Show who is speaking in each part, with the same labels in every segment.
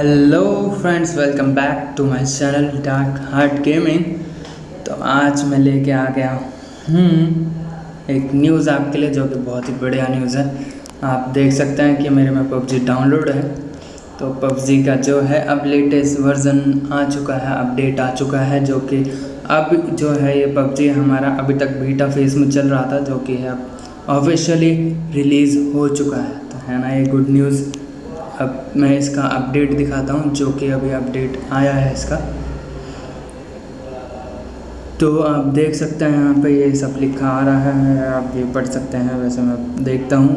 Speaker 1: Hello friends welcome back to my channel dark heart gaming तो आज मैं लेके आ गया हूँ एक न्यूज़ आपके लिए, जो कि बहुत ही बढ़िया न्यूज़ है। आप देख सकते हैं कि मेरे में पबजी डाउनलोड है। तो पबजी का जो है, अब लेटेस्ट वर्ज़न आ चुका है अपडेट आ चुका है, जो कि अब जो है ये पबजी हमारा अभी तक बीटा फ़ेज़ में चल रहा था, जो कि अब ऑफिशियली रिलीज़ हो चुका है। तो है ना, ये गुड न्यूज़ अब मैं इसका अपडेट दिखाता हूँ जो कि अभी अपडेट आया है इसका। तो आप देख सकते हैं यहाँ पे ये सब लिखा आ रहा है आप ये पढ़ सकते हैं वैसे मैं देखता हूँ।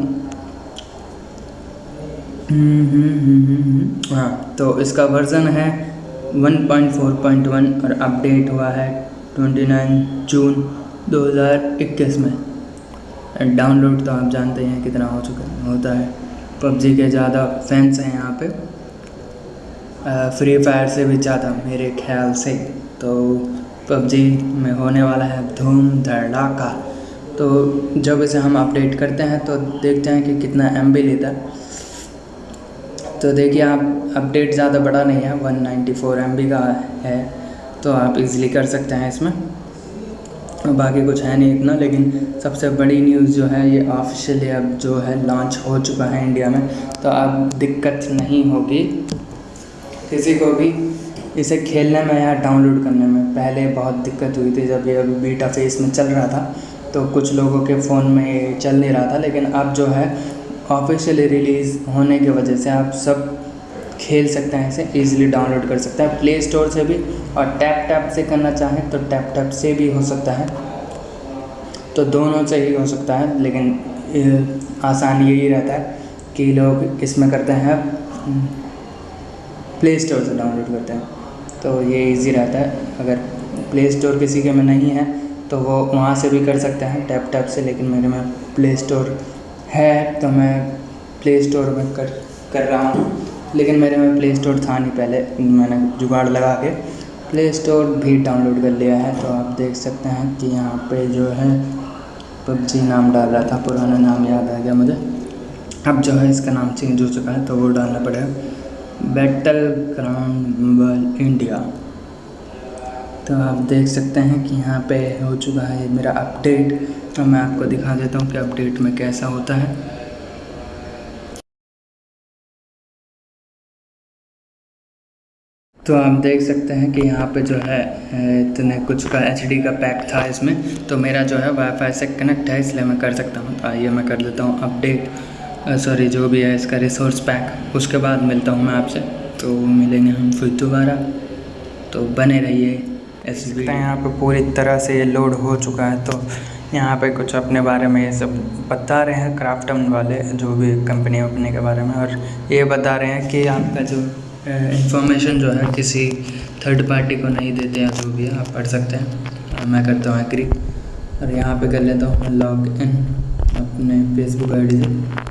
Speaker 1: हम्म, हम्म, हम्म, हाँ तो इसका वर्ज़न है 1.4.1 और अपडेट हुआ है 29 जून 2021 में। डाउनलोड तो आप जानते हैं कितना हो चुका होता है। पबजी के ज़्यादा फैंस हैं यहाँ पे। फ्री फायर से भी ज़्यादा मेरे ख्याल से। तो पबजी में होने वाला है धूम धड़ाका। तो जब इसे हम अपडेट करते हैं तो देखते हैं कि कितना एमबी लेता है। तो देखिए, आप अपडेट ज़्यादा बड़ा नहीं है 194 नाइन्टी का है। तो आप इजीली कर सकते हैं इसमें। बाकी कुछ है नहीं इतना, लेकिन सबसे बड़ी न्यूज़ जो है ये ऑफिशियली अब जो है लॉन्च हो चुका है इंडिया में तो अब दिक्कत नहीं होगी। किसी को भी इसे खेलने में या डाउनलोड करने में पहले बहुत दिक्कत हुई थी, जब ये अभी बीटा फेस में चल रहा था तो कुछ लोगों के फ़ोन में चल नहीं रहा था, लेकिन अब जो है ऑफिशियली रिलीज़ होने की वजह से आप सब खेल सकते हैं, इसे इजीली डाउनलोड कर सकते हैं। प्ले स्टोर से भी और टैप टैप से करना चाहें तो टैप टैप से भी हो सकता है। तो दोनों से ही हो सकता है, लेकिन आसान यही रहता है कि लोग इसमें करते हैं प्ले स्टोर से डाउनलोड करते हैं। तो ये इजी रहता है। अगर प्ले स्टोर किसी के में नहीं है तो वो वहाँ से भी कर सकते हैं टैप टैप से, लेकिन मेरे में प्ले स्टोर है तो मैं प्ले स्टोर में कर कर रहा हूँ। लेकिन मेरे में प्ले स्टोर था नहीं पहले, मैंने जुगाड़ लगा के। प्ले स्टोर भी डाउनलोड कर लिया है तो आप देख सकते हैं कि यहाँ पे जो है, पबजी नाम डाल रहा था, पुराना नाम याद आ गया मुझे। अब जो है, इसका नाम चेंज हो चुका है तो वो डालना पड़ेगा। बैटल ग्राउंड इंडिया तो आप देख सकते हैं कि यहाँ पे हो चुका है मेरा अपडेट तो मैं आपको दिखा देता हूँ कि अपडेट में कैसा होता है। तो आप देख सकते हैं कि यहाँ पे जो है इतने कुछ का एचडी का पैक था इसमें। तो मेरा जो है वाईफाई से कनेक्ट है, इसलिए मैं कर सकता हूँ। तो आइए मैं कर लेता हूँ अपडेट सॉरी जो भी है इसका रिसोर्स पैक उसके बाद मिलता हूँ मैं आपसे। तो मिलेंगे हम फिर दोबारा। तो बने रहिए एस यहाँ पे पूरी तरह से ये लोड हो चुका है। तो यहाँ पे कुछ अपने बारे में ये सब बता रहे हैं क्राफ्टन वाले, जो भी कंपनी वपनी के बारे में। और ये बता रहे हैं कि आपका जो इंफॉर्मेशन जो है किसी थर्ड पार्टी को नहीं देते हैं जो भी है, आप पढ़ सकते हैं। मैं करता हूँ एग्री और यहाँ पे कर लेता हूँ लॉग इन अपने फेसबुक आईडी से।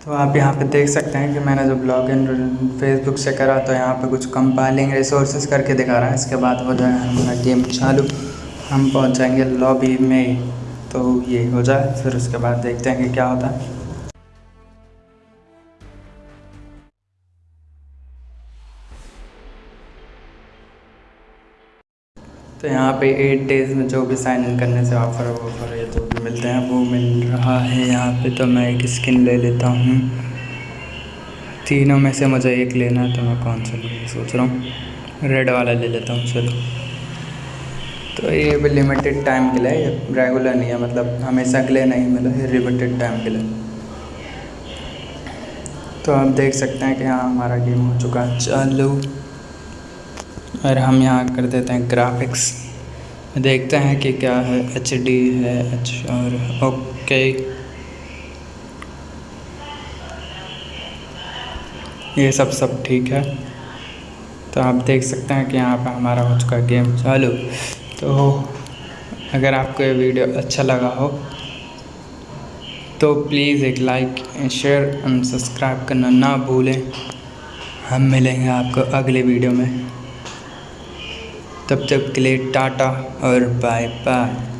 Speaker 1: तो आप यहाँ पे देख सकते हैं कि मैंने जब लॉग इन फेसबुक से करा तो यहाँ पे कुछ कंपाइलिंग रिसोर्सेज करके दिखा रहा है। इसके बाद हो जाएगा हमारा गेम चालू। हम पहुँच जाएँगे लॉबी में तो ये हो जाए, फिर उसके बाद देखते हैं कि क्या होता है। तो यहाँ पे एट डेज़ में जो भी साइन इन करने से ऑफ़र वॉफ़र या जो भी मिलते हैं, वो मिल रहा है यहाँ पे। तो मैं एक स्किन ले लेता हूँ। तीनों में से मुझे एक लेना है तो मैं कौन सा सोच रहा हूँ। रेड वाला ले लेता हूँ, चलो। तो ये लिमिटेड टाइम के लिए रेगुलर नहीं है मतलब हमेशा के लिए नहीं मिला ये लिमिटेड टाइम के लिए। तो आप देख सकते हैं कि हाँ हमारा गेम हो चुका है। चालू। और हम यहाँ कर देते हैं ग्राफिक्स देखते हैं कि क्या है एच डी है एच और ओके ये सब सब ठीक है। तो आप देख सकते हैं कि यहाँ पर हमारा हो चुका गेम चालू। तो अगर आपको ये वीडियो अच्छा लगा हो तो प्लीज़ एक लाइक शेयर एंड सब्सक्राइब करना ना भूलें। हम मिलेंगे आपको अगले वीडियो में। तब तक के लिए टाटा और बाय बाय